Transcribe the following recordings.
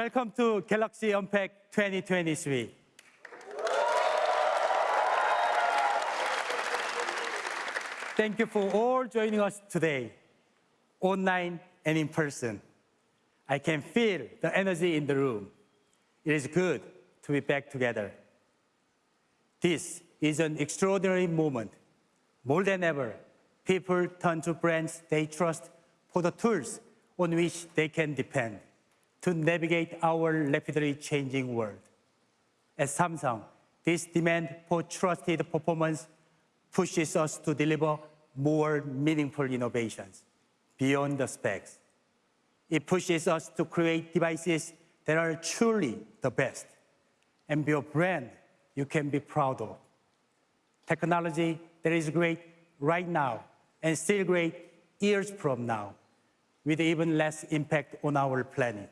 Welcome to Galaxy Unpacked 2023. Thank you for all joining us today, online and in person. I can feel the energy in the room. It is good to be back together. This is an extraordinary moment. More than ever, people turn to brands they trust for the tools on which they can depend to navigate our rapidly changing world. At Samsung, this demand for trusted performance pushes us to deliver more meaningful innovations beyond the specs. It pushes us to create devices that are truly the best and be a brand you can be proud of. Technology that is great right now and still great years from now with even less impact on our planet.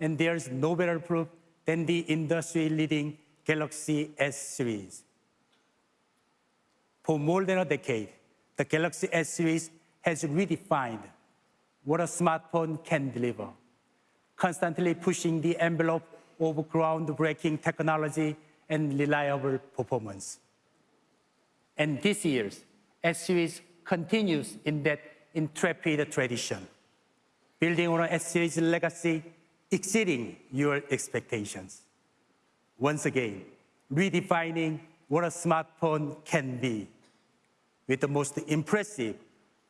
And there's no better proof than the industry-leading Galaxy S series. For more than a decade, the Galaxy S series has redefined what a smartphone can deliver, constantly pushing the envelope of groundbreaking technology and reliable performance. And this year's S series continues in that intrepid tradition, building on S series legacy, exceeding your expectations. Once again, redefining what a smartphone can be. With the most impressive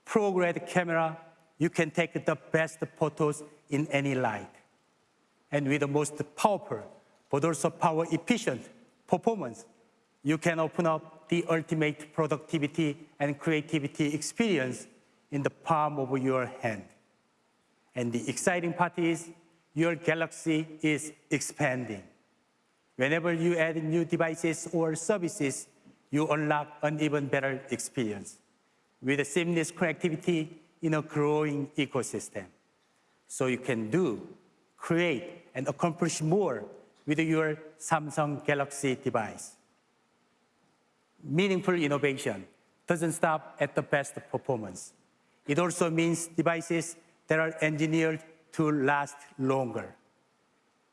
pro-grade camera, you can take the best photos in any light. And with the most powerful, but also power efficient performance, you can open up the ultimate productivity and creativity experience in the palm of your hand. And the exciting part is your galaxy is expanding. Whenever you add new devices or services, you unlock an even better experience with seamless connectivity in a growing ecosystem. So you can do, create, and accomplish more with your Samsung Galaxy device. Meaningful innovation doesn't stop at the best performance. It also means devices that are engineered to last longer.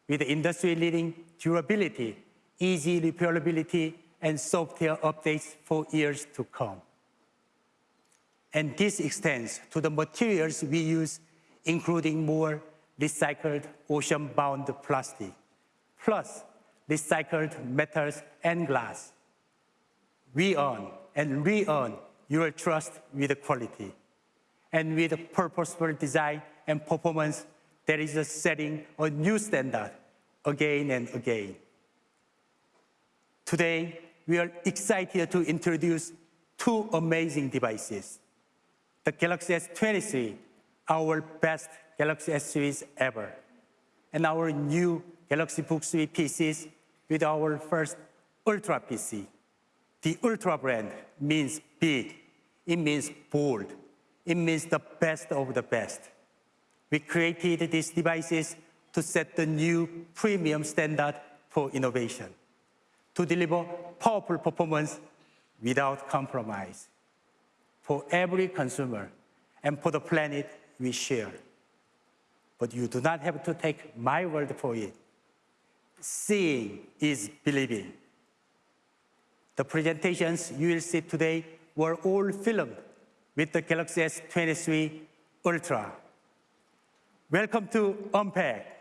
With industry-leading durability, easy repairability, and software updates for years to come. And this extends to the materials we use, including more recycled ocean-bound plastic, plus recycled metals and glass. We earn and re-earn your trust with quality and with purposeful design and performance that is setting a new standard again and again. Today, we are excited to introduce two amazing devices. The Galaxy S23, our best Galaxy S series ever, and our new Galaxy Book 3 PCs with our first Ultra PC. The Ultra brand means big, it means bold, it means the best of the best. We created these devices to set the new premium standard for innovation to deliver powerful performance without compromise for every consumer and for the planet we share. But you do not have to take my word for it. Seeing is believing. The presentations you will see today were all filmed with the Galaxy S23 Ultra. Welcome to Unpacked.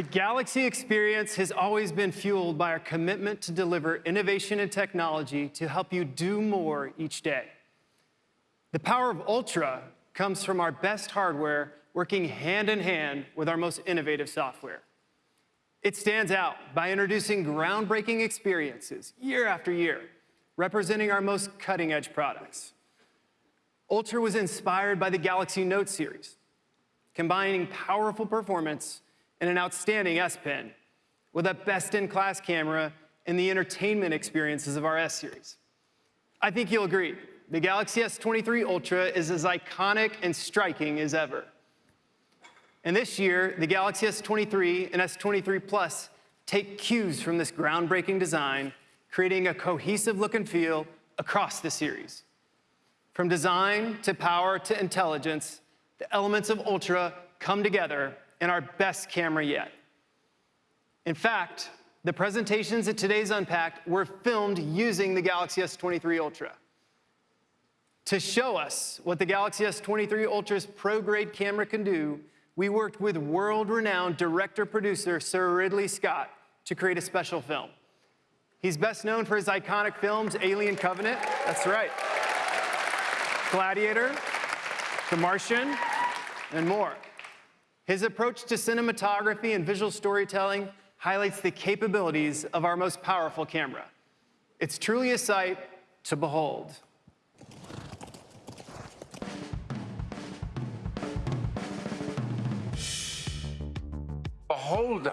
The Galaxy experience has always been fueled by our commitment to deliver innovation and technology to help you do more each day. The power of Ultra comes from our best hardware working hand in hand with our most innovative software. It stands out by introducing groundbreaking experiences year after year, representing our most cutting edge products. Ultra was inspired by the Galaxy Note series, combining powerful performance and an outstanding S Pen with a best-in-class camera and the entertainment experiences of our S series. I think you'll agree, the Galaxy S23 Ultra is as iconic and striking as ever. And this year, the Galaxy S23 and S23 Plus take cues from this groundbreaking design, creating a cohesive look and feel across the series. From design to power to intelligence, the elements of Ultra come together in our best camera yet. In fact, the presentations at today's Unpacked were filmed using the Galaxy S23 Ultra. To show us what the Galaxy S23 Ultra's pro-grade camera can do, we worked with world-renowned director-producer Sir Ridley Scott to create a special film. He's best known for his iconic films Alien Covenant, that's right, Gladiator, The Martian, and more. His approach to cinematography and visual storytelling highlights the capabilities of our most powerful camera. It's truly a sight to behold. Behold,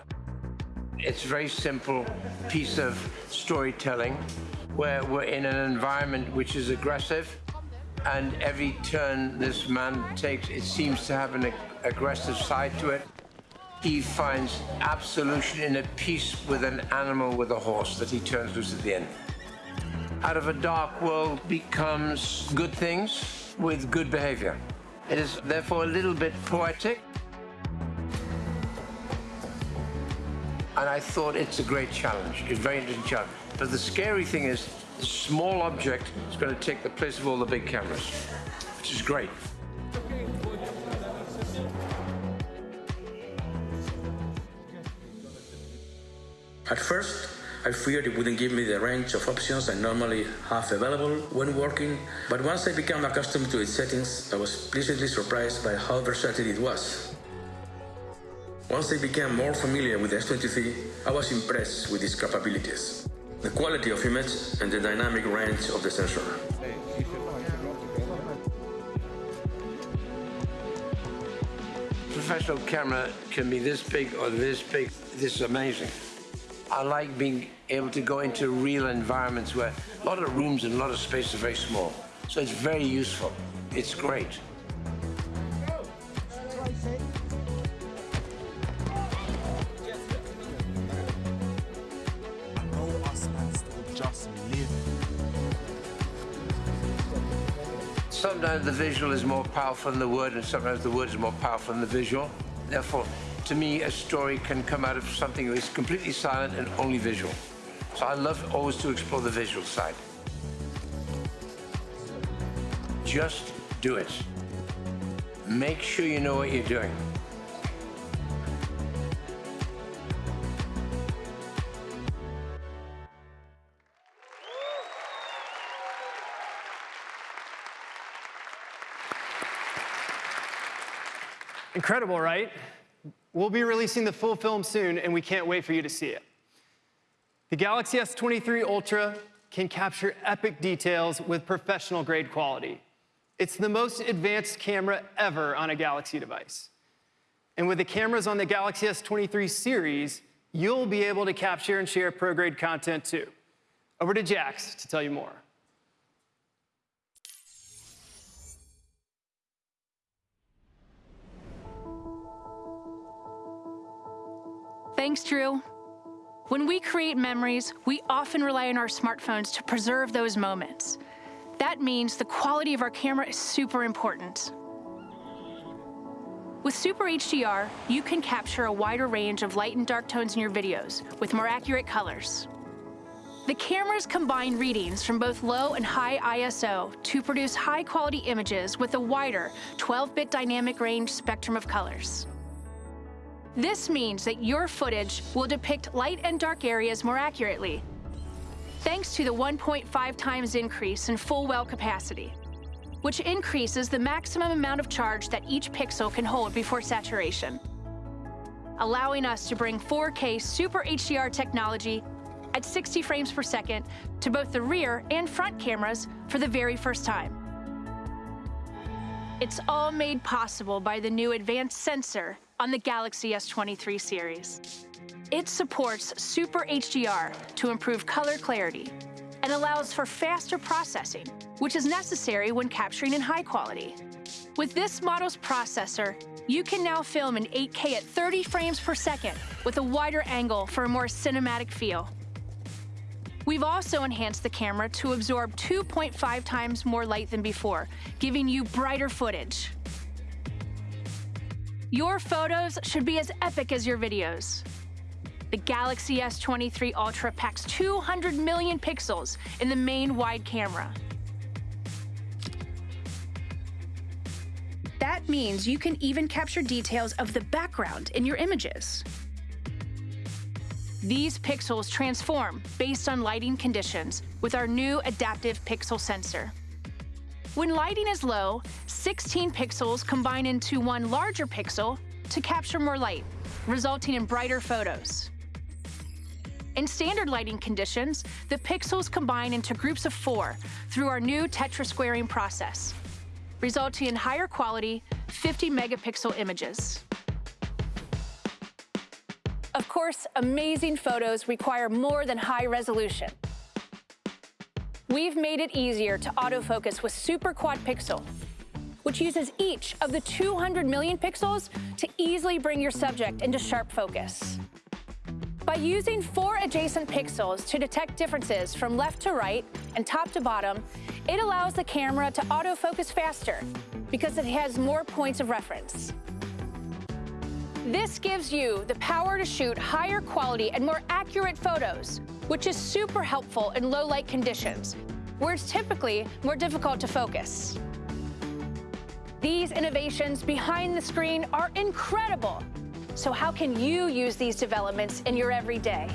it's a very simple piece of storytelling where we're in an environment which is aggressive and every turn this man takes, it seems to have an ag aggressive side to it. He finds absolution in a peace with an animal with a horse that he turns loose at the end. Out of a dark world becomes good things with good behavior. It is therefore a little bit poetic. And I thought it's a great challenge, a very interesting challenge. But the scary thing is small object is going to take the place of all the big cameras, which is great. At first, I feared it wouldn't give me the range of options I normally have available when working, but once I became accustomed to its settings, I was pleasantly surprised by how versatile it was. Once I became more familiar with the S23, I was impressed with its capabilities the quality of image and the dynamic range of the sensor. Professional camera can be this big or this big. This is amazing. I like being able to go into real environments where a lot of rooms and a lot of space are very small. So it's very useful. It's great. The visual is more powerful than the word, and sometimes the word is more powerful than the visual. Therefore, to me, a story can come out of something that is completely silent and only visual. So I love always to explore the visual side. Just do it. Make sure you know what you're doing. Incredible, right? We'll be releasing the full film soon, and we can't wait for you to see it. The Galaxy S23 Ultra can capture epic details with professional grade quality. It's the most advanced camera ever on a Galaxy device. And with the cameras on the Galaxy S23 series, you'll be able to capture and share pro grade content too. Over to Jax to tell you more. Thanks, Drew. When we create memories, we often rely on our smartphones to preserve those moments. That means the quality of our camera is super important. With Super HDR, you can capture a wider range of light and dark tones in your videos with more accurate colors. The cameras combine readings from both low and high ISO to produce high-quality images with a wider 12-bit dynamic range spectrum of colors. This means that your footage will depict light and dark areas more accurately, thanks to the 1.5 times increase in full well capacity, which increases the maximum amount of charge that each pixel can hold before saturation, allowing us to bring 4K Super HDR technology at 60 frames per second to both the rear and front cameras for the very first time. It's all made possible by the new advanced sensor on the Galaxy S23 series. It supports Super HDR to improve color clarity and allows for faster processing, which is necessary when capturing in high quality. With this model's processor, you can now film in 8K at 30 frames per second with a wider angle for a more cinematic feel. We've also enhanced the camera to absorb 2.5 times more light than before, giving you brighter footage. Your photos should be as epic as your videos. The Galaxy S23 Ultra packs 200 million pixels in the main wide camera. That means you can even capture details of the background in your images. These pixels transform based on lighting conditions with our new adaptive pixel sensor. When lighting is low, 16 pixels combine into one larger pixel to capture more light, resulting in brighter photos. In standard lighting conditions, the pixels combine into groups of four through our new tetrasquaring process, resulting in higher quality 50 megapixel images. Of course, amazing photos require more than high resolution. We've made it easier to autofocus with Super Quad Pixel, which uses each of the 200 million pixels to easily bring your subject into sharp focus. By using four adjacent pixels to detect differences from left to right and top to bottom, it allows the camera to autofocus faster because it has more points of reference. This gives you the power to shoot higher quality and more accurate photos, which is super helpful in low light conditions, where it's typically more difficult to focus. These innovations behind the screen are incredible. So how can you use these developments in your everyday?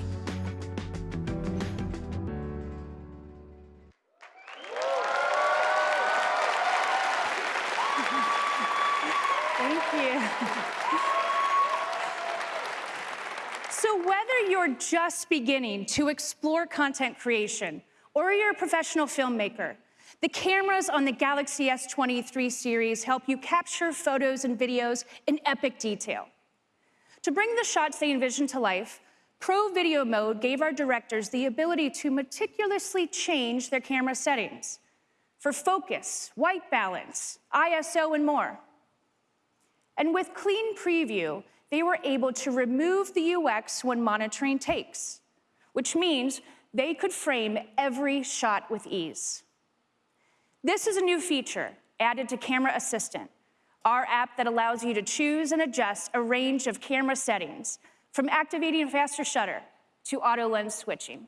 You're just beginning to explore content creation or you're a professional filmmaker, the cameras on the Galaxy S23 series help you capture photos and videos in epic detail. To bring the shots they envision to life, Pro Video Mode gave our directors the ability to meticulously change their camera settings for focus, white balance, ISO, and more. And with Clean Preview, they were able to remove the UX when monitoring takes, which means they could frame every shot with ease. This is a new feature added to Camera Assistant, our app that allows you to choose and adjust a range of camera settings, from activating faster shutter to auto lens switching.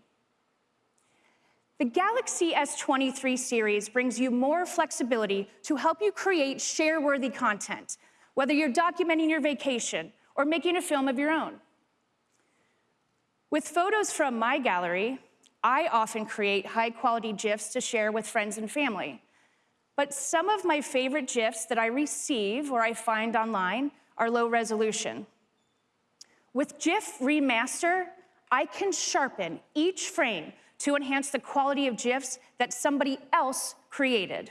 The Galaxy S23 series brings you more flexibility to help you create share-worthy content, whether you're documenting your vacation or making a film of your own. With photos from my gallery, I often create high-quality GIFs to share with friends and family. But some of my favorite GIFs that I receive or I find online are low resolution. With GIF Remaster, I can sharpen each frame to enhance the quality of GIFs that somebody else created.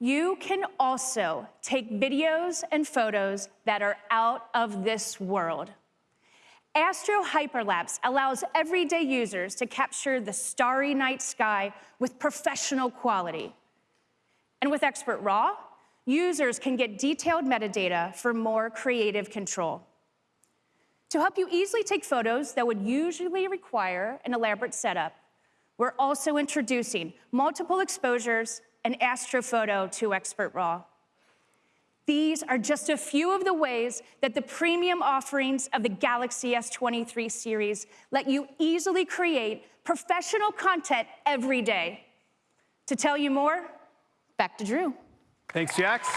You can also take videos and photos that are out of this world. Astro Hyperlapse allows everyday users to capture the starry night sky with professional quality. And with Expert RAW, users can get detailed metadata for more creative control. To help you easily take photos that would usually require an elaborate setup, we're also introducing multiple exposures and Astrophoto to Expert RAW. These are just a few of the ways that the premium offerings of the Galaxy S23 series let you easily create professional content every day. To tell you more, back to Drew. Thanks, Jax.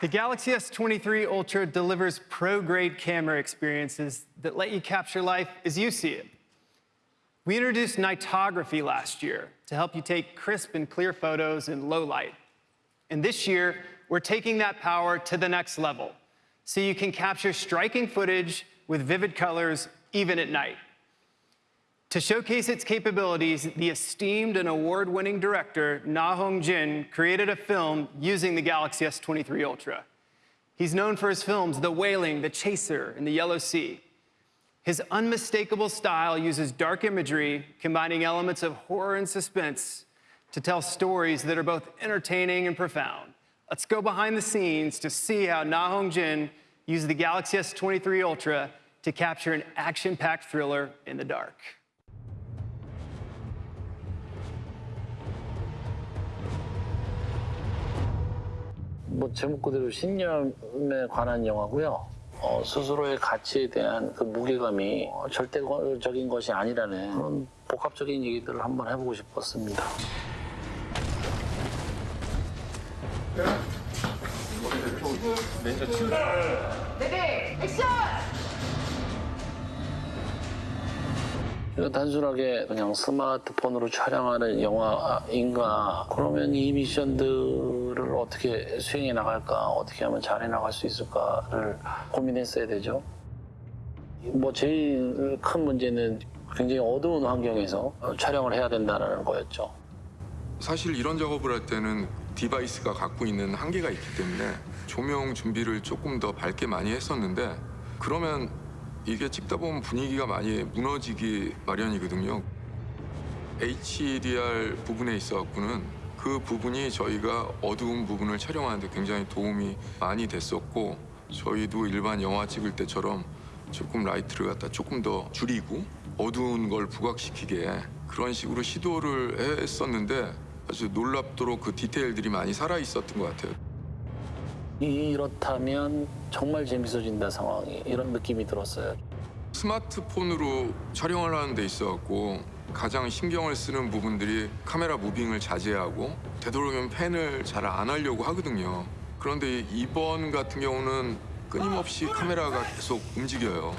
The Galaxy S23 Ultra delivers pro-grade camera experiences that let you capture life as you see it. We introduced nightography last year to help you take crisp and clear photos in low light. And this year, we're taking that power to the next level so you can capture striking footage with vivid colors even at night. To showcase its capabilities, the esteemed and award-winning director Na Hong Jin created a film using the Galaxy S23 Ultra. He's known for his films The Wailing, The Chaser, and The Yellow Sea. His unmistakable style uses dark imagery, combining elements of horror and suspense to tell stories that are both entertaining and profound. Let's go behind the scenes to see how Na Hong Jin used the Galaxy S23 Ultra to capture an action-packed thriller in the dark. 뭐 제목 그대로 신념에 관한 영화고요. 어, 스스로의 가치에 대한 그 무게감이 어, 절대적인 것이 아니라는 그런 복합적인 얘기들을 한번 해보고 싶었습니다. 이거 단순하게 그냥 스마트폰으로 촬영하는 영화인가? 그러면 이 미션들을 어떻게 수행해 나갈까? 어떻게 하면 잘해 나갈 수 있을까를 고민했어야 되죠. 뭐 제일 큰 문제는 굉장히 어두운 환경에서 촬영을 해야 된다는 거였죠. 사실 이런 작업을 할 때는 디바이스가 갖고 있는 한계가 있기 때문에 조명 준비를 조금 더 밝게 많이 했었는데 그러면 이게 찍다 보면 분위기가 많이 무너지기 마련이거든요. HDR 부분에 있어갖고는 그 부분이 저희가 어두운 부분을 촬영하는데 굉장히 도움이 많이 됐었고 저희도 일반 영화 찍을 때처럼 조금 라이트를 갖다 조금 더 줄이고 어두운 걸 부각시키게 그런 식으로 시도를 했었는데 아주 놀랍도록 그 디테일들이 많이 살아 있었던 것 같아요. 이렇다면 정말 재밌어진다 상황이 이런 느낌이 들었어요. 스마트폰으로 촬영을 하는 데 있어갖고 가장 신경을 쓰는 부분들이 카메라 무빙을 자제하고 되도록이면 팬을 잘 안 하려고 하거든요. 그런데 이번 같은 경우는 끊임없이 카메라가 계속 움직여요.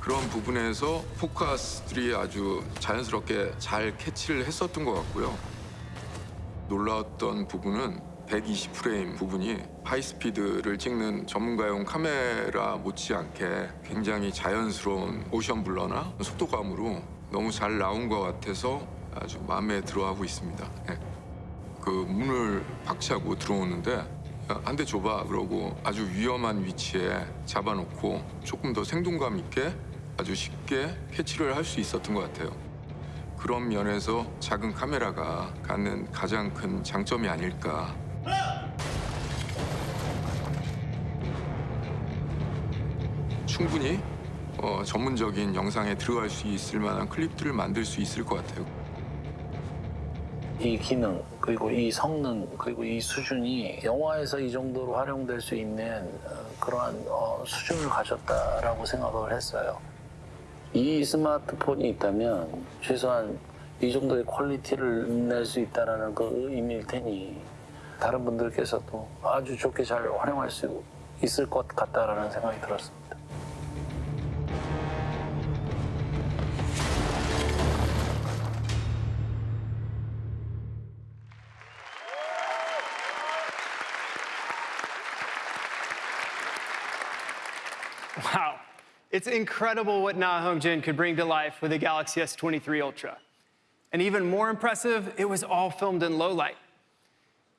그런 부분에서 포커스들이 아주 자연스럽게 잘 캐치를 했었던 것 같고요. 놀라웠던 부분은 120프레임 부분이 하이스피드를 찍는 전문가용 카메라 못지않게 굉장히 자연스러운 모션 블러나 속도감으로 너무 잘 나온 것 같아서 아주 마음에 들어하고 있습니다. 예. 그 문을 박차고 들어오는데 한 대 줘봐 그러고 아주 위험한 위치에 잡아놓고 조금 더 생동감 있게 아주 쉽게 캐치를 할 수 있었던 것 같아요. 그런 면에서 작은 카메라가 갖는 가장 큰 장점이 아닐까. 충분히 어, 전문적인 영상에 들어갈 수 있을 만한 클립들을 만들 수 있을 것 같아요. 이 기능 그리고 이 성능 그리고 이 수준이 영화에서 이 정도로 활용될 수 있는 어, 그러한 어, 수준을 가졌다라고 생각을 했어요. 이 스마트폰이 있다면 최소한 이 정도의 퀄리티를 낼 수 있다는 그 의미일 테니 다른 분들께서도 아주 좋게 잘 활용할 수 있을 것 같다라는 생각이 들었습니다. Wow. It's incredible what Na Hong Jin could bring to life with the Galaxy S23 Ultra. And even more impressive, it was all filmed in low light.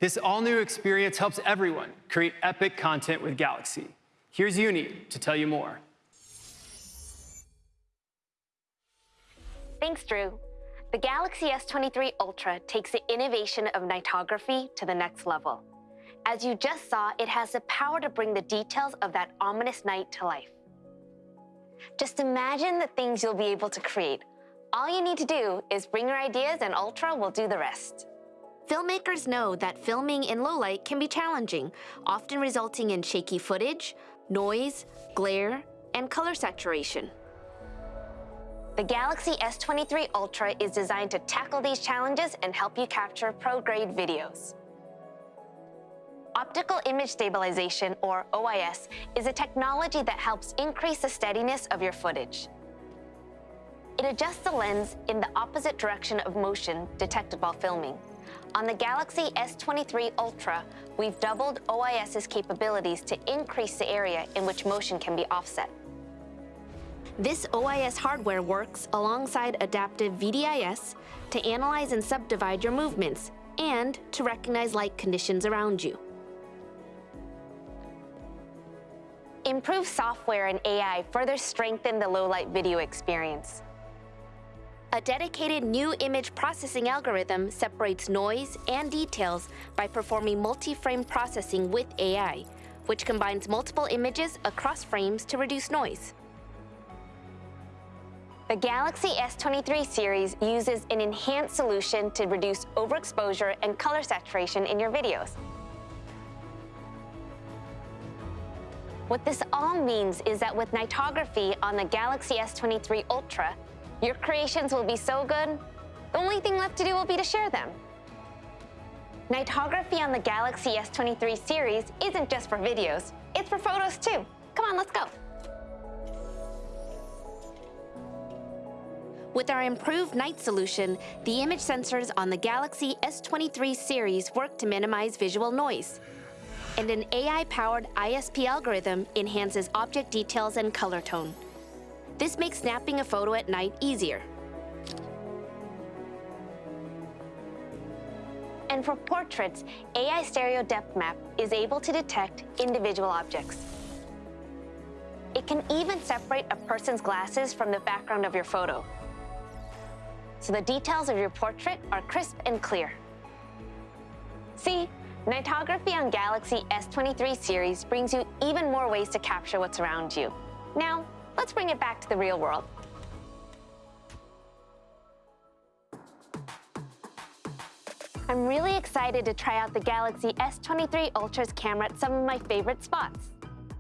This all-new experience helps everyone create epic content with Galaxy. Here's Uni to tell you more. Thanks, Drew. The Galaxy S23 Ultra takes the innovation of nightography to the next level. As you just saw, it has the power to bring the details of that ominous night to life. Just imagine the things you'll be able to create. All you need to do is bring your ideas and Ultra will do the rest. Filmmakers know that filming in low light can be challenging, often resulting in shaky footage, noise, glare, and color saturation. The Galaxy S23 Ultra is designed to tackle these challenges and help you capture pro-grade videos. Optical image stabilization, or OIS, is a technology that helps increase the steadiness of your footage. It adjusts the lens in the opposite direction of motion detected while filming. On the Galaxy S23 Ultra, we've doubled OIS's capabilities to increase the area in which motion can be offset. This OIS hardware works alongside adaptive VDIS to analyze and subdivide your movements and to recognize light conditions around you. Improved software and AI further strengthen the low-light video experience. A dedicated new image processing algorithm separates noise and details by performing multi-frame processing with AI, which combines multiple images across frames to reduce noise. The Galaxy S23 series uses an enhanced solution to reduce overexposure and color saturation in your videos. What this all means is that with nightography on the Galaxy S23 Ultra, your creations will be so good, the only thing left to do will be to share them. Nightography on the Galaxy S23 series isn't just for videos, it's for photos too. Come on, let's go. With our improved night solution, the image sensors on the Galaxy S23 series work to minimize visual noise. And an AI-powered ISP algorithm enhances object details and color tone. This makes snapping a photo at night easier. And for portraits, AI Stereo Depth Map is able to detect individual objects. It can even separate a person's glasses from the background of your photo. So the details of your portrait are crisp and clear. See, Nightography on Galaxy S23 series brings you even more ways to capture what's around you. Now, let's bring it back to the real world. I'm really excited to try out the Galaxy S23 Ultra's camera at some of my favorite spots.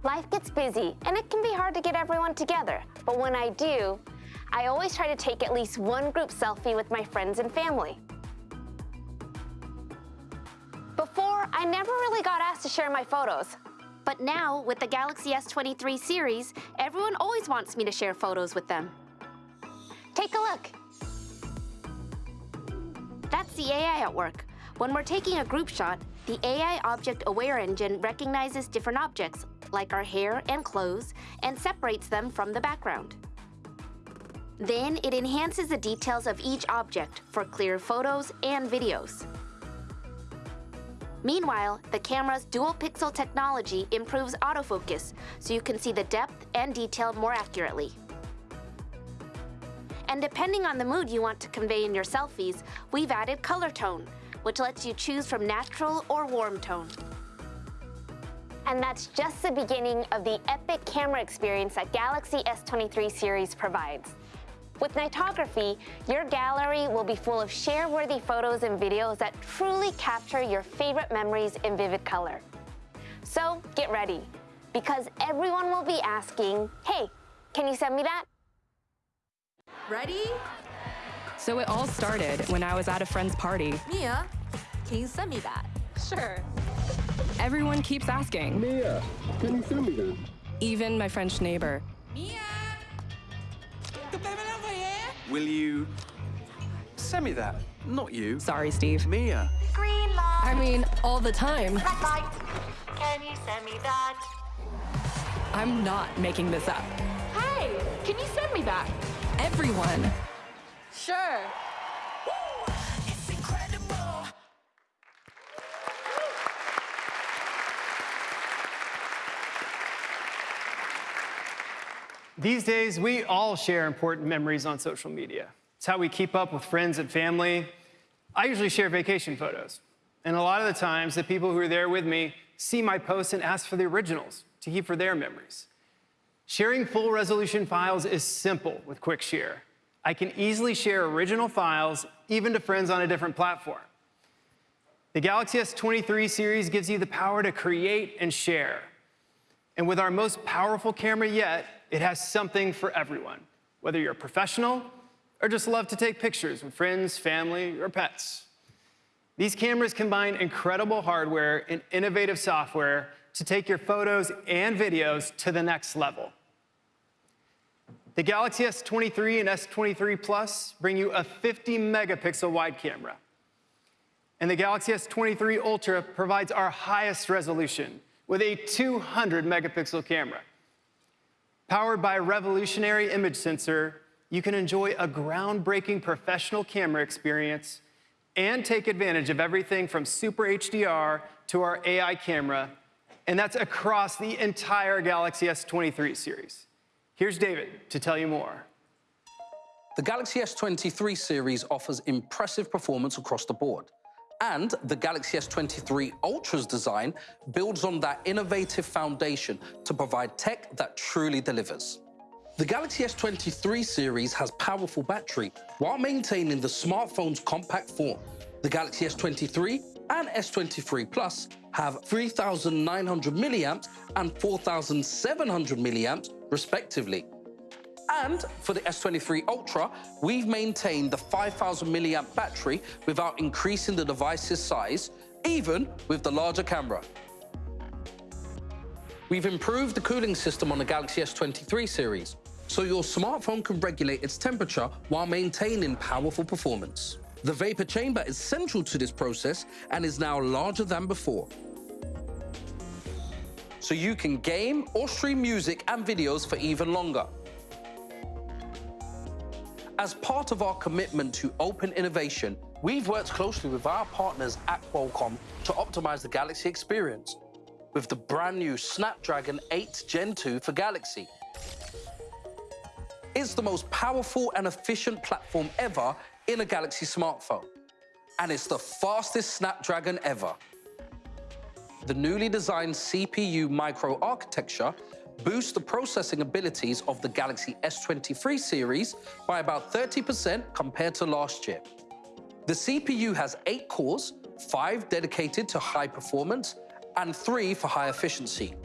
Life gets busy, and it can be hard to get everyone together, but when I do, I always try to take at least one group selfie with my friends and family. Before, I never really got asked to share my photos. But now, with the Galaxy S23 series, everyone always wants me to share photos with them. Take a look. That's the AI at work. When we're taking a group shot, the AI Object Aware Engine recognizes different objects, like our hair and clothes, and separates them from the background. Then it enhances the details of each object for clear photos and videos. Meanwhile, the camera's dual pixel technology improves autofocus, so you can see the depth and detail more accurately. And depending on the mood you want to convey in your selfies, we've added color tone, which lets you choose from natural or warm tone. And that's just the beginning of the epic camera experience that Galaxy S23 series provides. With Nightography, your gallery will be full of share-worthy photos and videos that truly capture your favorite memories in vivid color. So get ready, because everyone will be asking, hey, can you send me that? Ready? So it all started when I was at a friend's party. Mia, can you send me that? Sure. Everyone keeps asking. Mia, can you send me that? Even my French neighbor. Mia! Will you send me that? Not you. Sorry, Steve. Mia. Green light. I mean, all the time. Red light. Can you send me that? I'm not making this up. Hey, can you send me that? Everyone. Sure. These days, we all share important memories on social media. It's how we keep up with friends and family. I usually share vacation photos. And a lot of the times, the people who are there with me see my posts and ask for the originals to keep for their memories. Sharing full resolution files is simple with Quick Share. I can easily share original files, even to friends on a different platform. The Galaxy S23 series gives you the power to create and share. And with our most powerful camera yet, it has something for everyone, whether you're a professional or just love to take pictures with friends, family, or pets. These cameras combine incredible hardware and innovative software to take your photos and videos to the next level. The Galaxy S23 and S23 Plus bring you a 50 megapixel wide camera. And the Galaxy S23 Ultra provides our highest resolution with a 200 megapixel camera. Powered by a revolutionary image sensor, you can enjoy a groundbreaking professional camera experience and take advantage of everything from Super HDR to our AI camera, and that's across the entire Galaxy S23 series. Here's David to tell you more. The Galaxy S23 series offers impressive performance across the board. And the Galaxy S23 Ultra's design builds on that innovative foundation to provide tech that truly delivers. The Galaxy S23 series has powerful battery while maintaining the smartphone's compact form. The Galaxy S23 and S23 Plus have 3,900 milliamps and 4,700 milliamps respectively. And for the S23 Ultra, we've maintained the 5,000 milliamp battery without increasing the device's size, even with the larger camera. We've improved the cooling system on the Galaxy S23 series, so your smartphone can regulate its temperature while maintaining powerful performance. The vapor chamber is central to this process and is now larger than before. So you can game or stream music and videos for even longer. As part of our commitment to open innovation, we've worked closely with our partners at Qualcomm to optimize the Galaxy experience with the brand new Snapdragon 8 Gen 2 for Galaxy. It's the most powerful and efficient platform ever in a Galaxy smartphone. And it's the fastest Snapdragon ever. The newly designed CPU microarchitecture boosts the processing abilities of the Galaxy S23 series by about 30% compared to last year. The CPU has eight cores, five dedicated to high performance, and three for high efficiency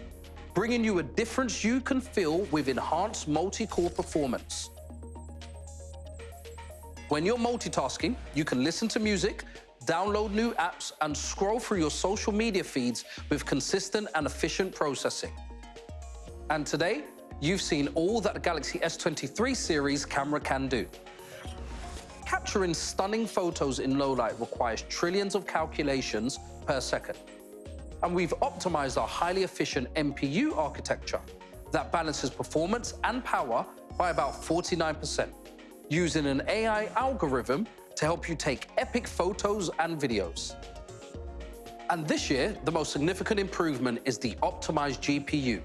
bringing you a difference you can feel with enhanced multi-core performance. When you're multitasking, you can listen to music, download new apps, and scroll through your social media feeds with consistent and efficient processing. And today, you've seen all that the Galaxy S23 series camera can do. Capturing stunning photos in low light requires trillions of calculations per second and we've optimized our highly efficient NPU architecture that balances performance and power by about 49%, using an AI algorithm to help you take epic photos and videos. And this year, the most significant improvement is the optimized GPU,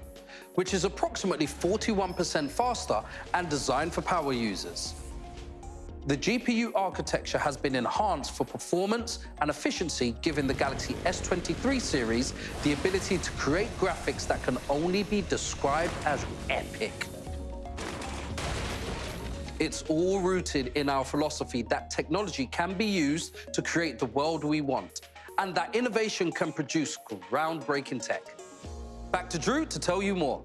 which is approximately 41% faster and designed for power users. The GPU architecture has been enhanced for performance and efficiency, giving the Galaxy S23 series the ability to create graphics that can only be described as epic. It's all rooted in our philosophy that technology can be used to create the world we want, and that innovation can produce groundbreaking tech. Back to Drew to tell you more.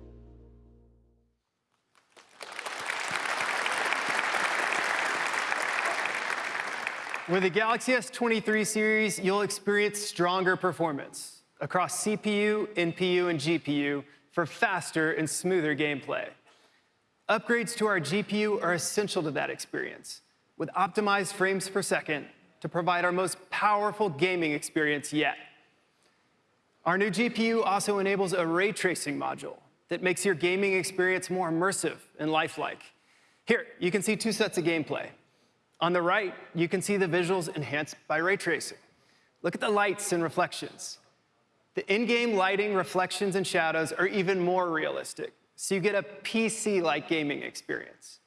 With the Galaxy S23 series, you'll experience stronger performance across CPU, NPU, and GPU for faster and smoother gameplay. Upgrades to our GPU are essential to that experience, with optimized frames per second to provide our most powerful gaming experience yet. Our new GPU also enables a ray tracing module that makes your gaming experience more immersive and lifelike. Here, you can see two sets of gameplay. On the right, you can see the visuals enhanced by ray tracing. Look at the lights and reflections. The in-game lighting, reflections, and shadows are even more realistic, so you get a PC-like gaming experience.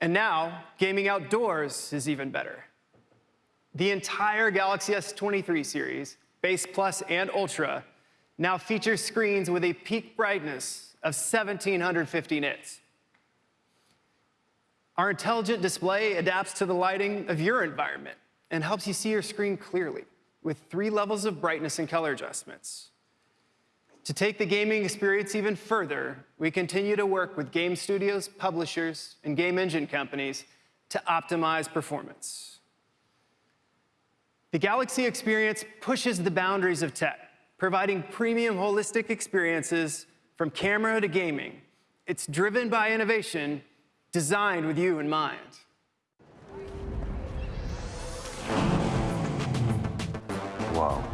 And now, gaming outdoors is even better. The entire Galaxy S23 series, Base Plus and Ultra, now feature screens with a peak brightness of 1750 nits. Our intelligent display adapts to the lighting of your environment and helps you see your screen clearly with three levels of brightness and color adjustments. To take the gaming experience even further, we continue to work with game studios, publishers, and game engine companies to optimize performance. The Galaxy experience pushes the boundaries of tech, providing premium holistic experiences from camera to gaming. It's driven by innovation, designed with you in mind. Wow.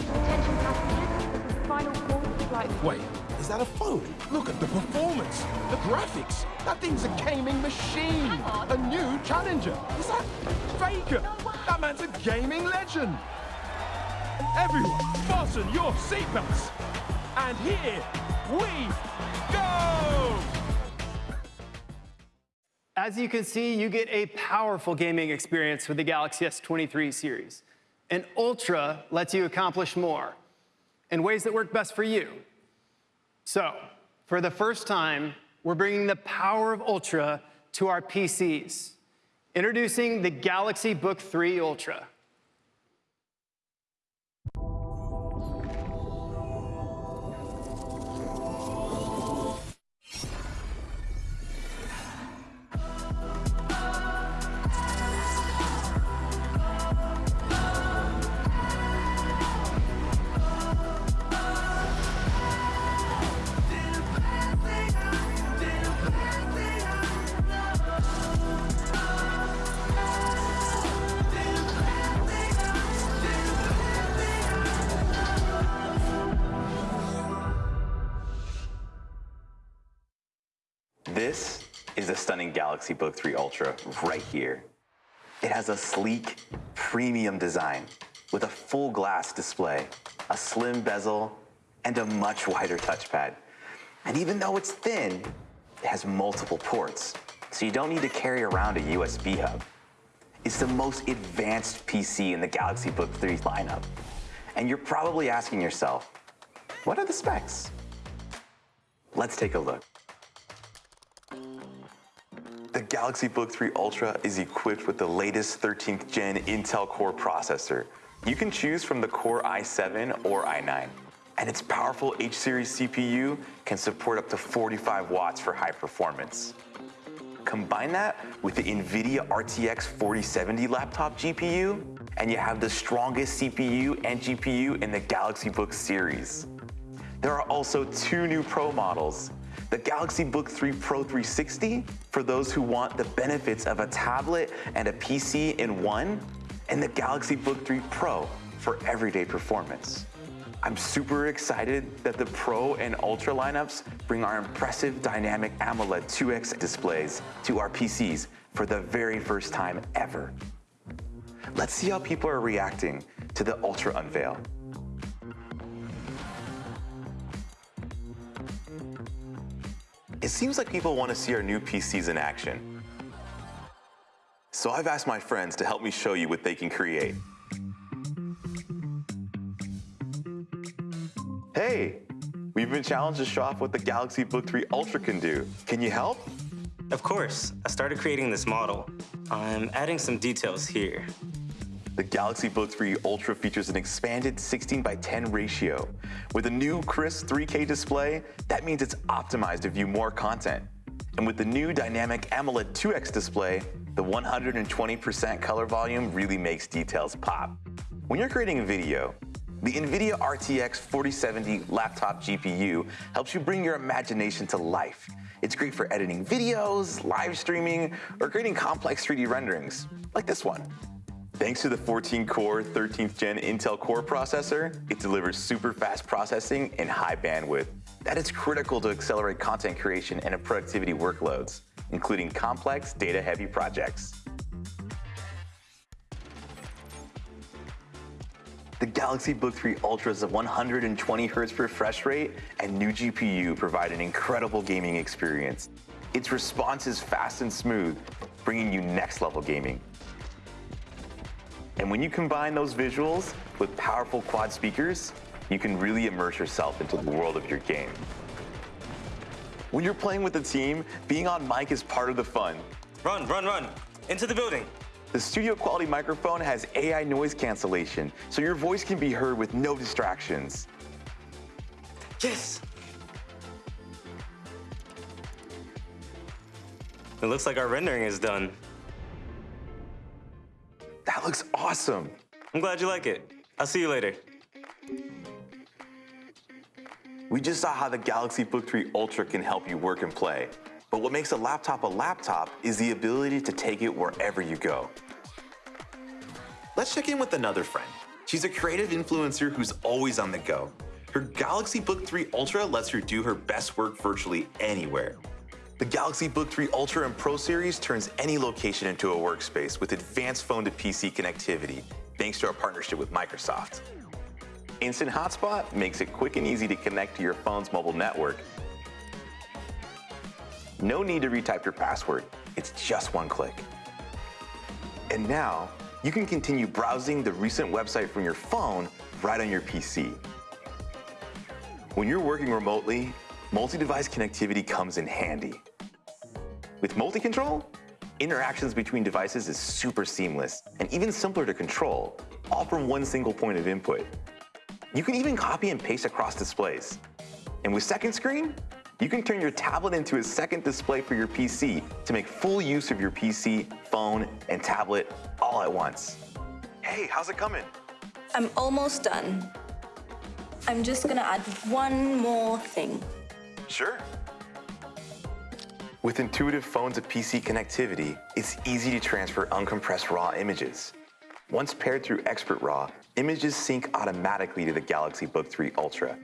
Attention passengers. Final call flight. Wait, is that a phone? Look at the performance, the graphics. That thing's a gaming machine. A new challenger. Is that Faker? That man's a gaming legend. Everyone, fasten your seatbelts. And here we go! As you can see, you get a powerful gaming experience with the Galaxy S23 series. And Ultra lets you accomplish more in ways that work best for you. So, for the first time, we're bringing the power of Ultra to our PCs. Introducing the Galaxy Book 3 Ultra. Stunning Galaxy Book 3 Ultra right here. It has a sleek, premium design with a full glass display, a slim bezel, and a much wider touchpad. And even though it's thin, it has multiple ports, so you don't need to carry around a USB hub. It's the most advanced PC in the Galaxy Book 3 lineup. And you're probably asking yourself, what are the specs? Let's take a look. Galaxy Book 3 Ultra is equipped with the latest 13th gen Intel Core processor. You can choose from the Core i7 or i9. And its powerful H-series CPU can support up to 45 watts for high performance. Combine that with the NVIDIA RTX 4070 laptop GPU, and you have the strongest CPU and GPU in the Galaxy Book series. There are also two new Pro models, the Galaxy Book 3 Pro 360 for those who want the benefits of a tablet and a PC in one, and the Galaxy Book 3 Pro for everyday performance. I'm super excited that the Pro and Ultra lineups bring our impressive dynamic AMOLED 2X displays to our PCs for the very first time ever. Let's see how people are reacting to the Ultra unveil. It seems like people want to see our new PCs in action. So I've asked my friends to help me show you what they can create. Hey, we've been challenged to show off what the Galaxy Book 3 Ultra can do. Can you help? Of course. I started creating this model. I'm adding some details here. The Galaxy Book 3 Ultra features an expanded 16 by 10 ratio. With a new crisp 3K display, that means it's optimized to view more content. And with the new dynamic AMOLED 2X display, the 120% color volume really makes details pop. When you're creating a video, the NVIDIA RTX 4070 laptop GPU helps you bring your imagination to life. It's great for editing videos, live streaming, or creating complex 3D renderings, like this one. Thanks to the 14-core 13th gen Intel Core processor, it delivers super fast processing and high bandwidth. That is critical to accelerate content creation and productivity workloads, including complex data-heavy projects. The Galaxy Book 3 Ultra's 120 Hz refresh rate and new GPU provide an incredible gaming experience. Its response is fast and smooth, bringing you next level gaming. And when you combine those visuals with powerful quad speakers, you can really immerse yourself into the world of your game. When you're playing with a team, being on mic is part of the fun. Run, run, run. Into the building. The studio quality microphone has AI noise cancellation, so your voice can be heard with no distractions. Yes! It looks like our rendering is done. That looks awesome. I'm glad you like it. I'll see you later. We just saw how the Galaxy Book 3 Ultra can help you work and play. But what makes a laptop a laptop is the ability to take it wherever you go. Let's check in with another friend. She's a creative influencer who's always on the go. Her Galaxy Book 3 Ultra lets her do her best work virtually anywhere. The Galaxy Book 3 Ultra and Pro series turns any location into a workspace with advanced phone to PC connectivity, thanks to our partnership with Microsoft. Instant Hotspot makes it quick and easy to connect to your phone's mobile network. No need to retype your password, it's just one click. And now, you can continue browsing the recent website from your phone right on your PC. When you're working remotely, multi-device connectivity comes in handy. With multi-control, interactions between devices is super seamless and even simpler to control, all from one single point of input. You can even copy and paste across displays. And with second screen, you can turn your tablet into a second display for your PC to make full use of your PC, phone, and tablet all at once. Hey, how's it coming? I'm almost done. I'm just gonna add one more thing. Sure. With intuitive phone to PC connectivity, it's easy to transfer uncompressed RAW images. Once paired through Expert RAW, images sync automatically to the Galaxy Book 3 Ultra,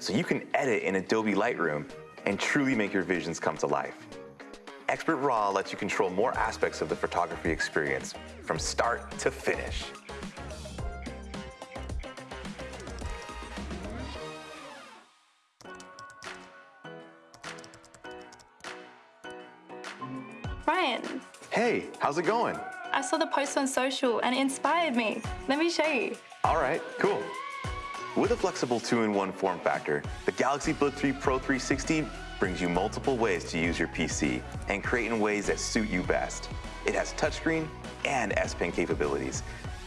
so you can edit in Adobe Lightroom and truly make your visions come to life. Expert RAW lets you control more aspects of the photography experience from start to finish. Ryan, Hey, how's it going? I saw the post on social and it inspired me. Let me show you. All right, cool. With a flexible two-in-one form factor, the Galaxy Book 3 Pro 360 brings you multiple ways to use your PC and create in ways that suit you best. It has touchscreen and S Pen capabilities,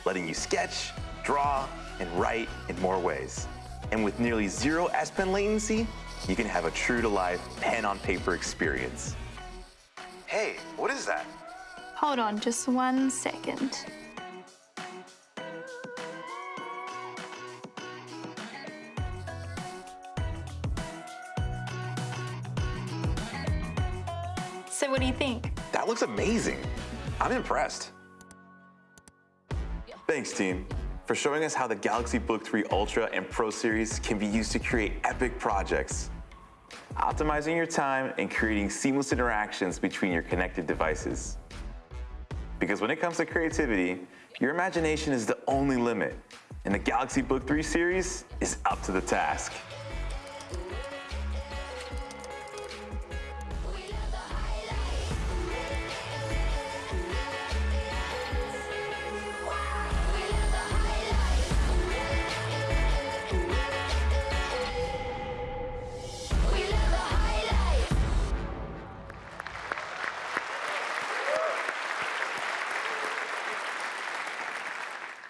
letting you sketch, draw, and write in more ways. And with nearly zero S Pen latency, you can have a true-to-life pen-on-paper experience. Hey, what is that? Hold on just one second. So what do you think? That looks amazing. I'm impressed. Thanks, team, for showing us how the Galaxy Book 3 Ultra and Pro series can be used to create epic projects. Optimizing your time and creating seamless interactions between your connected devices. Because when it comes to creativity, your imagination is the only limit, and the Galaxy Book 3 series is up to the task.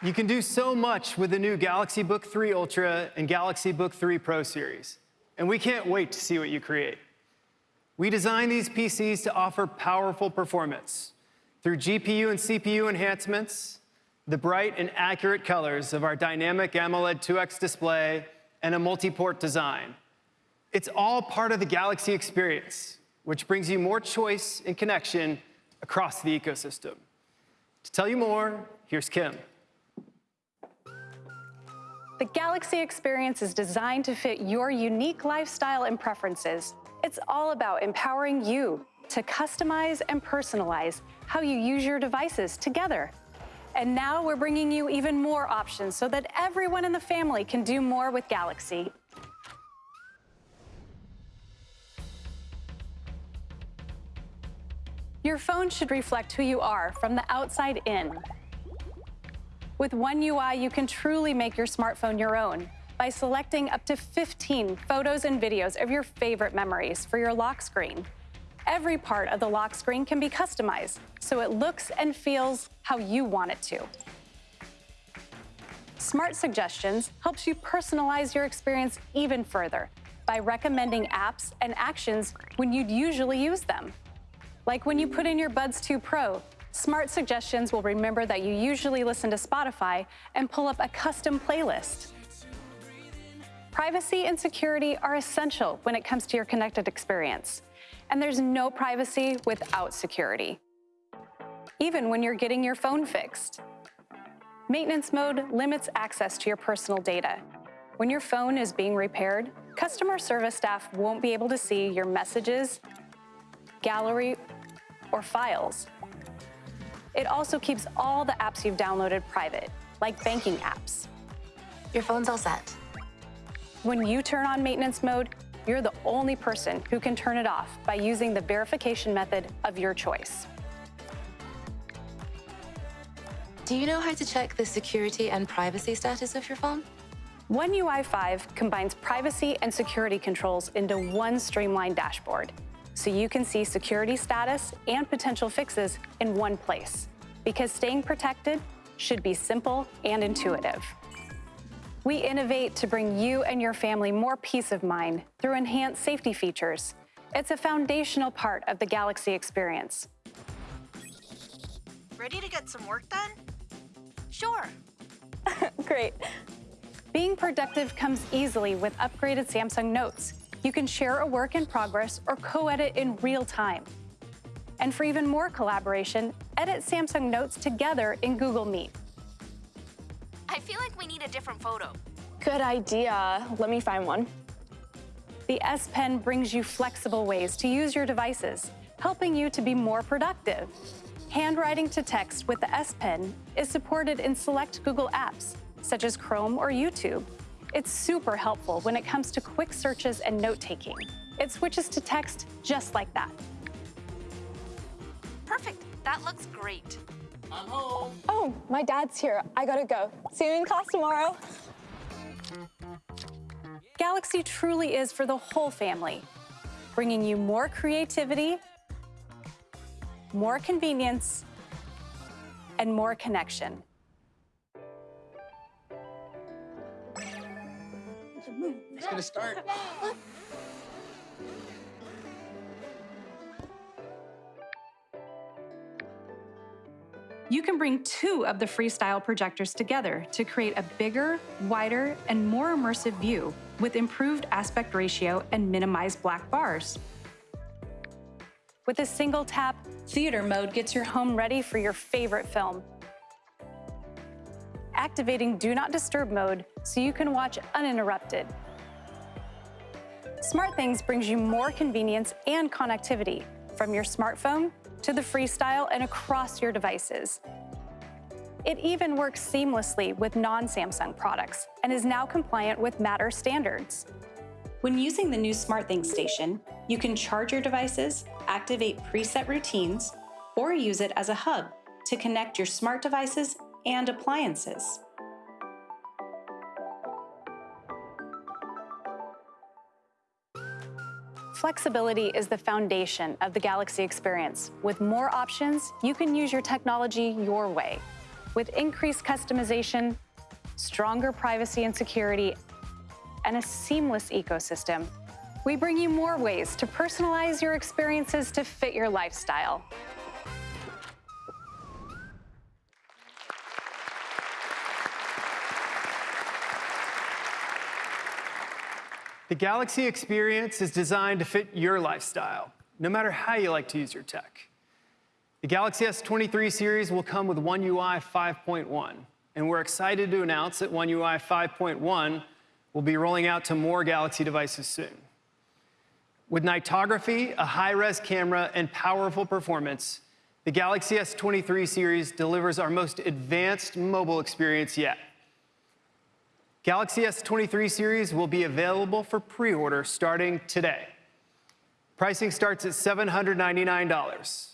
You can do so much with the new Galaxy Book 3 Ultra and Galaxy Book 3 Pro series, and we can't wait to see what you create. We designed these PCs to offer powerful performance through GPU and CPU enhancements, the bright and accurate colors of our dynamic AMOLED 2X display, and a multi-port design. It's all part of the Galaxy experience, which brings you more choice and connection across the ecosystem. To tell you more, here's Kim. The Galaxy experience is designed to fit your unique lifestyle and preferences. It's all about empowering you to customize and personalize how you use your devices together. And now we're bringing you even more options so that everyone in the family can do more with Galaxy. Your phone should reflect who you are from the outside in. With One UI, you can truly make your smartphone your own by selecting up to 15 photos and videos of your favorite memories for your lock screen. Every part of the lock screen can be customized, so it looks and feels how you want it to. Smart Suggestions helps you personalize your experience even further by recommending apps and actions when you'd usually use them. Like when you put in your Buds 2 Pro, Smart Suggestions will remember that you usually listen to Spotify and pull up a custom playlist. Privacy and security are essential when it comes to your connected experience. And there's no privacy without security, even when you're getting your phone fixed. Maintenance mode limits access to your personal data. When your phone is being repaired, customer service staff won't be able to see your messages, gallery, or files. It also keeps all the apps you've downloaded private, like banking apps. Your phone's all set. When you turn on maintenance mode, you're the only person who can turn it off by using the verification method of your choice. Do you know how to check the security and privacy status of your phone? One UI 5 combines privacy and security controls into one streamlined dashboard, so you can see security status and potential fixes in one place. Because staying protected should be simple and intuitive. We innovate to bring you and your family more peace of mind through enhanced safety features. It's a foundational part of the Galaxy experience. Ready to get some work done? Sure. Great. Being productive comes easily with upgraded Samsung Notes. You can share a work in progress or co-edit in real time. And for even more collaboration, edit Samsung Notes together in Google Meet. I feel like we need a different photo. Good idea. Let me find one. The S Pen brings you flexible ways to use your devices, helping you to be more productive. Handwriting to text with the S Pen is supported in select Google apps, such as Chrome or YouTube. It's super helpful when it comes to quick searches and note-taking. It switches to text just like that. Perfect. That looks great. I'm home. Oh, my dad's here. I gotta go. See you in class tomorrow. Galaxy truly is for the whole family, bringing you more creativity, more convenience, and more connection. It's gonna start. You can bring two of the Freestyle projectors together to create a bigger, wider, and more immersive view with improved aspect ratio and minimized black bars. With a single tap, Theater Mode gets your home ready for your favorite film. Activating Do Not Disturb mode so you can watch uninterrupted. SmartThings brings you more convenience and connectivity from your smartphone to the Freestyle and across your devices. It even works seamlessly with non-Samsung products and is now compliant with Matter standards. When using the new SmartThings station, you can charge your devices, activate preset routines, or use it as a hub to connect your smart devices and appliances. Flexibility is the foundation of the Galaxy experience. With more options, you can use your technology your way. With increased customization, stronger privacy and security, and a seamless ecosystem, we bring you more ways to personalize your experiences to fit your lifestyle. The Galaxy experience is designed to fit your lifestyle, no matter how you like to use your tech. The Galaxy S23 series will come with One UI 5.1, and we're excited to announce that One UI 5.1 will be rolling out to more Galaxy devices soon. With nightography, a high-res camera, and powerful performance, the Galaxy S23 series delivers our most advanced mobile experience yet. Galaxy S23 series will be available for pre-order starting today. Pricing starts at $799,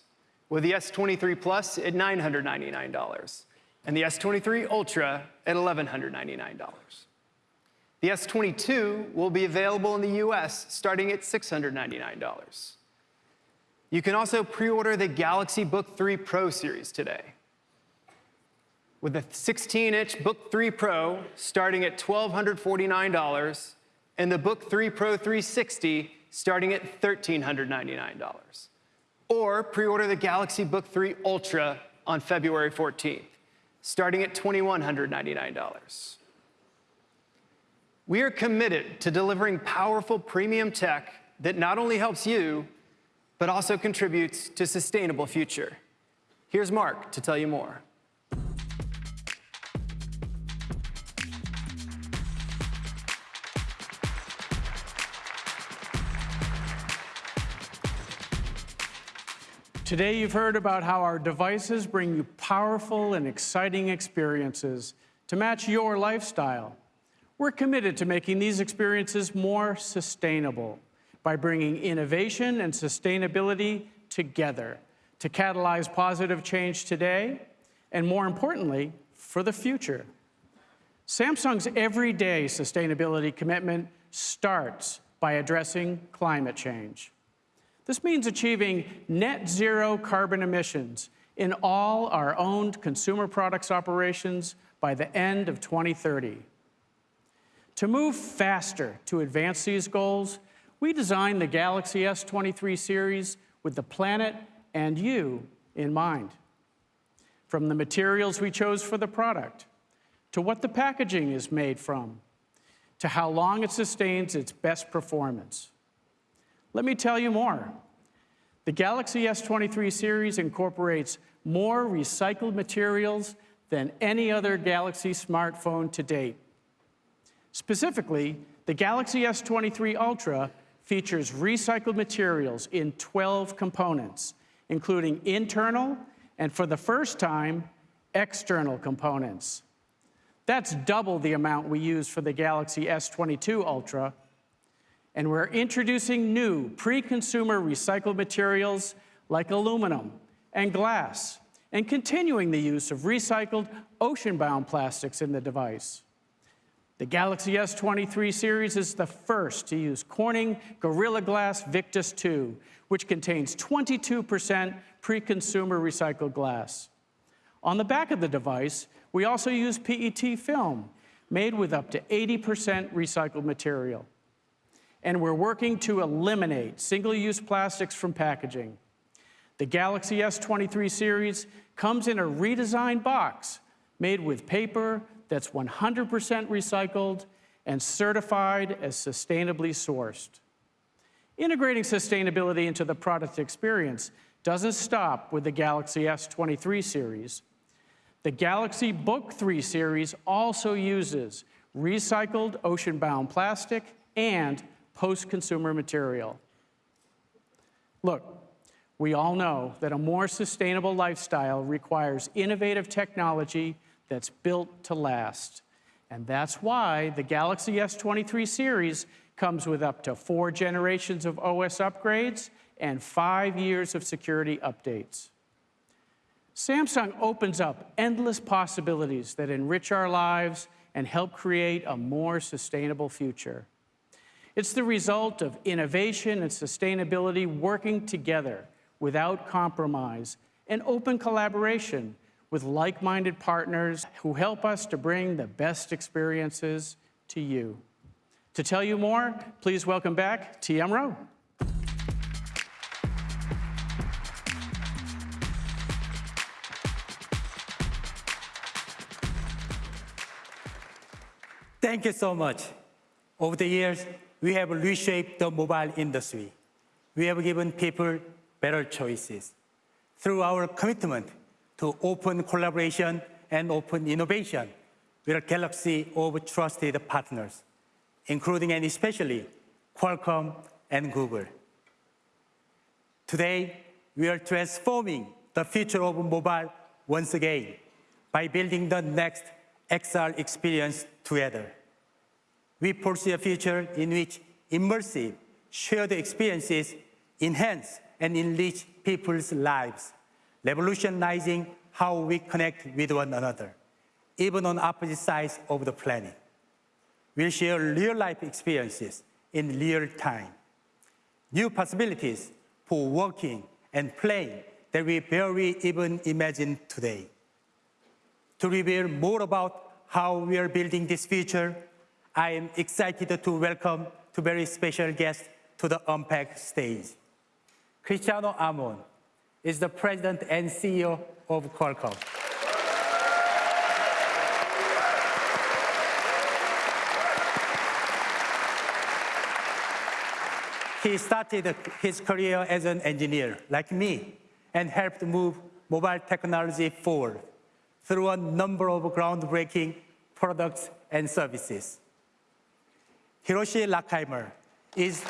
with the S23 Plus at $999, and the S23 Ultra at $1,199. The S22 will be available in the US starting at $699. You can also pre-order the Galaxy Book 3 Pro series today with a 16-inch Book 3 Pro starting at $1,249 and the Book 3 Pro 360 starting at $1,399. Or pre-order the Galaxy Book 3 Ultra on February 14th, starting at $2,199. We are committed to delivering powerful premium tech that not only helps you, but also contributes to a sustainable future. Here's Mark to tell you more. Today, you've heard about how our devices bring you powerful and exciting experiences to match your lifestyle. We're committed to making these experiences more sustainable by bringing innovation and sustainability together to catalyze positive change today and, more importantly, for the future. Samsung's everyday sustainability commitment starts by addressing climate change. This means achieving net zero carbon emissions in all our owned consumer products operations by the end of 2030. To move faster to advance these goals, we designed the Galaxy S23 series with the planet and you in mind. From the materials we chose for the product, to what the packaging is made from, to how long it sustains its best performance. Let me tell you more. The Galaxy S23 series incorporates more recycled materials than any other Galaxy smartphone to date. Specifically, the Galaxy S23 Ultra features recycled materials in 12 components, including internal and, for the first time, external components. That's double the amount we use for the Galaxy S22 Ultra, and we're introducing new pre-consumer recycled materials like aluminum and glass, and continuing the use of recycled ocean-bound plastics in the device. The Galaxy S23 series is the first to use Corning Gorilla Glass Victus 2, which contains 22% pre-consumer recycled glass. On the back of the device, we also use PET film, made with up to 80% recycled material and we're working to eliminate single-use plastics from packaging. The Galaxy S23 series comes in a redesigned box made with paper that's 100% recycled and certified as sustainably sourced. Integrating sustainability into the product experience doesn't stop with the Galaxy S23 series. The Galaxy Book 3 series also uses recycled ocean-bound plastic and post-consumer material. Look, we all know that a more sustainable lifestyle requires innovative technology that's built to last. And that's why the Galaxy S23 series comes with up to four generations of OS upgrades and five years of security updates. Samsung opens up endless possibilities that enrich our lives and help create a more sustainable future. It's the result of innovation and sustainability working together without compromise and open collaboration with like-minded partners who help us to bring the best experiences to you. To tell you more, please welcome back TM Roh. Thank you so much. Over the years, we have reshaped the mobile industry. We have given people better choices. Through our commitment to open collaboration and open innovation, we are a galaxy of trusted partners, including and especially Qualcomm and Google. Today, we are transforming the future of mobile once again by building the next XR experience together. We pursue a future in which immersive, shared experiences enhance and enrich people's lives, revolutionizing how we connect with one another, even on opposite sides of the planet. We'll share real-life experiences in real time, new possibilities for working and playing that we barely even imagine today. To reveal more about how we are building this future, I am excited to welcome two very special guests to the Unpacked stage. Cristiano Amon is the president and CEO of Qualcomm. He started his career as an engineer, like me, and helped move mobile technology forward through a number of groundbreaking products and services. Hiroshi Lockheimer is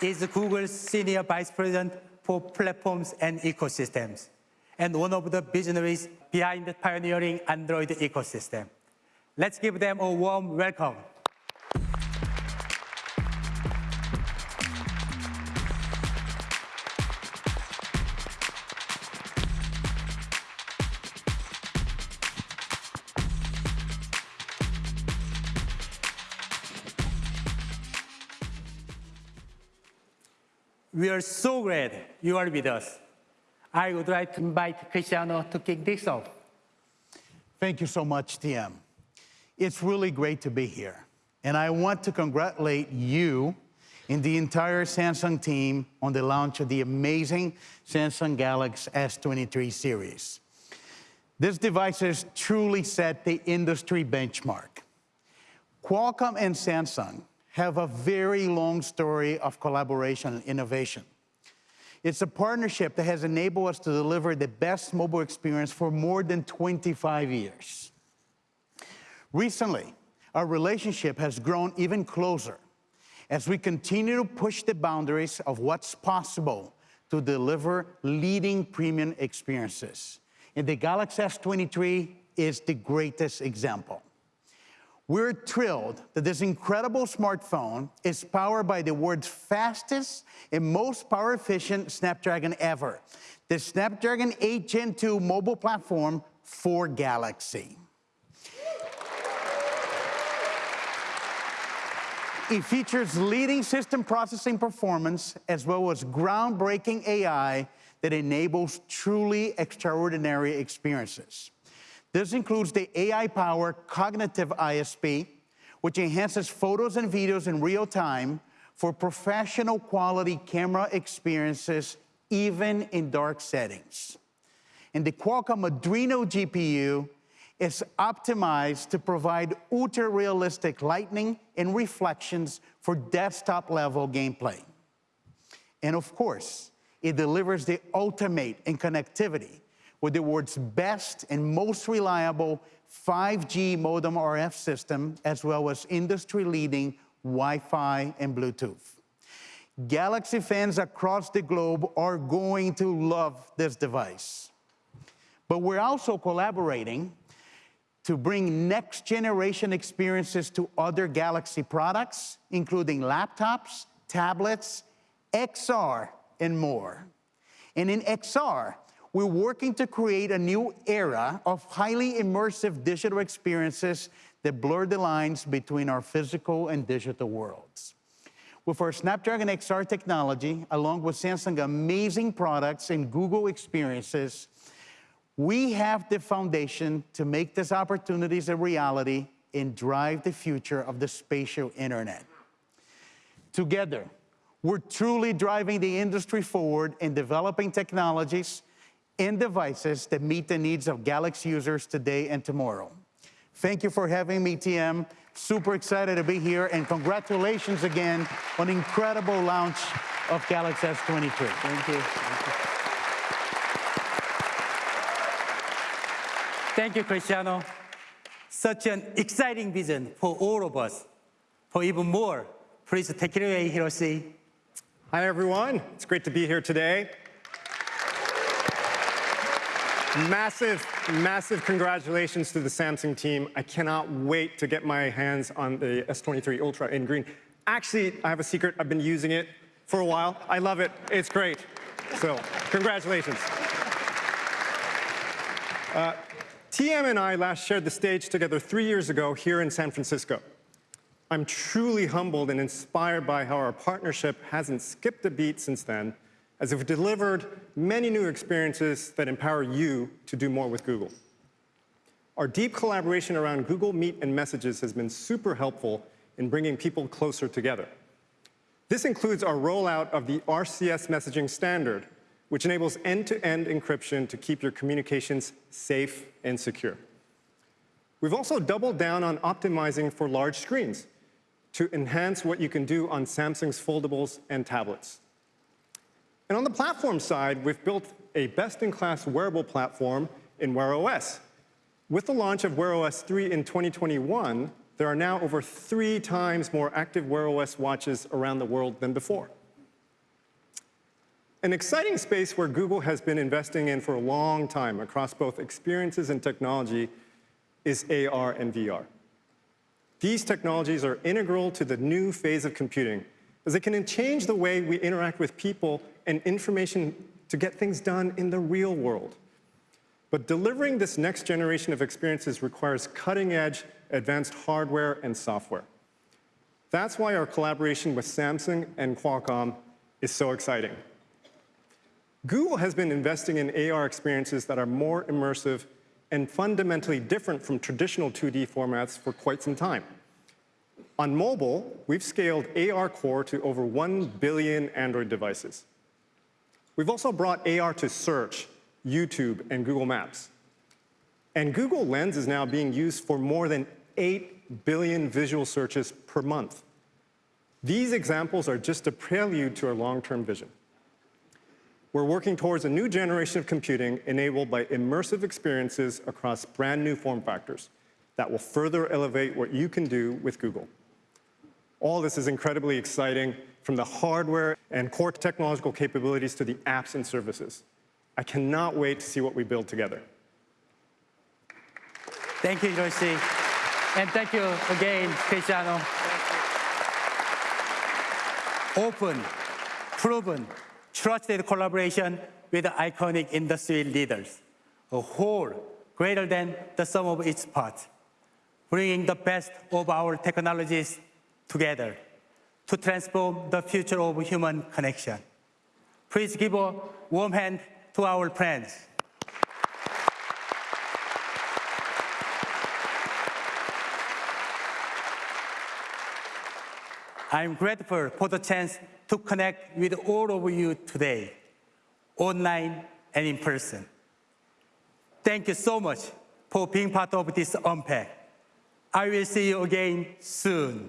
is Google's Senior Vice President for Platforms and Ecosystems, and one of the visionaries behind the pioneering Android ecosystem. Let's give them a warm welcome. Are so glad you are with us. I would like to invite Cristiano to kick this off. Thank you so much, TM. It's really great to be here. And I want to congratulate you and the entire Samsung team on the launch of the amazing Samsung Galaxy S23 series. This device has truly set the industry benchmark. Qualcomm and Samsung have a very long story of collaboration and innovation. It's a partnership that has enabled us to deliver the best mobile experience for more than 25 years. Recently, our relationship has grown even closer as we continue to push the boundaries of what's possible to deliver leading premium experiences. And the Galaxy S23 is the greatest example. We're thrilled that this incredible smartphone is powered by the world's fastest and most power efficient Snapdragon ever, the Snapdragon 8 Gen 2 mobile platform for Galaxy. It features leading system processing performance as well as groundbreaking AI that enables truly extraordinary experiences. This includes the AI-powered Cognitive ISP, which enhances photos and videos in real time for professional quality camera experiences, even in dark settings. And the Qualcomm Adreno GPU is optimized to provide ultra-realistic lighting and reflections for desktop-level gameplay. And of course, it delivers the ultimate in connectivity with the world's best and most reliable 5G modem RF system, as well as industry-leading Wi-Fi and Bluetooth. Galaxy fans across the globe are going to love this device. But we're also collaborating to bring next-generation experiences to other Galaxy products, including laptops, tablets, XR, and more. And in XR, we're working to create a new era of highly immersive digital experiences that blur the lines between our physical and digital worlds. With our Snapdragon XR technology, along with Samsung's amazing products and Google experiences, we have the foundation to make these opportunities a reality and drive the future of the spatial internet. Together, we're truly driving the industry forward in developing technologies and devices that meet the needs of Galaxy users today and tomorrow. Thank you for having me, TM. Super excited to be here, and congratulations again on incredible launch of Galaxy S23. Thank you. Thank you. Thank you, Cristiano. Such an exciting vision for all of us. For even more, please take it away, Hiroshi. Hi, everyone. It's great to be here today. Massive, massive congratulations to the Samsung team. I cannot wait to get my hands on the S23 Ultra in green. Actually, I have a secret. I've been using it for a while. I love it. It's great. So, congratulations. Uh, TM and I last shared the stage together three years ago here in San Francisco. I'm truly humbled and inspired by how our partnership hasn't skipped a beat since then, as we've delivered many new experiences that empower you to do more with Google. Our deep collaboration around Google Meet and Messages has been super helpful in bringing people closer together. This includes our rollout of the RCS messaging standard, which enables end-to-end encryption to keep your communications safe and secure. We've also doubled down on optimizing for large screens to enhance what you can do on Samsung's foldables and tablets. And on the platform side, we've built a best-in-class wearable platform in Wear OS. With the launch of Wear OS 3 in 2021, there are now over three times more active Wear OS watches around the world than before. An exciting space where Google has been investing in for a long time across both experiences and technology is AR and VR. These technologies are integral to the new phase of computing, as they can change the way we interact with people and information to get things done in the real world. But delivering this next generation of experiences requires cutting-edge, advanced hardware and software. That's why our collaboration with Samsung and Qualcomm is so exciting. Google has been investing in AR experiences that are more immersive and fundamentally different from traditional 2D formats for quite some time. On mobile, we've scaled AR Core to over 1 billion Android devices. We've also brought AR to search, YouTube, and Google Maps. And Google Lens is now being used for more than 8 billion visual searches per month. These examples are just a prelude to our long-term vision. We're working towards a new generation of computing enabled by immersive experiences across brand new form factors that will further elevate what you can do with Google. All this is incredibly exciting, from the hardware and core technological capabilities to the apps and services. I cannot wait to see what we build together. Thank you, Hiroshi. And thank you again, Cristiano. Open, proven, trusted collaboration with iconic industry leaders. A whole greater than the sum of its parts, bringing the best of our technologies together to transform the future of human connection. Please give a warm hand to our friends. I'm grateful for the chance to connect with all of you today, online and in person. Thank you so much for being part of this Unpack. I will see you again soon.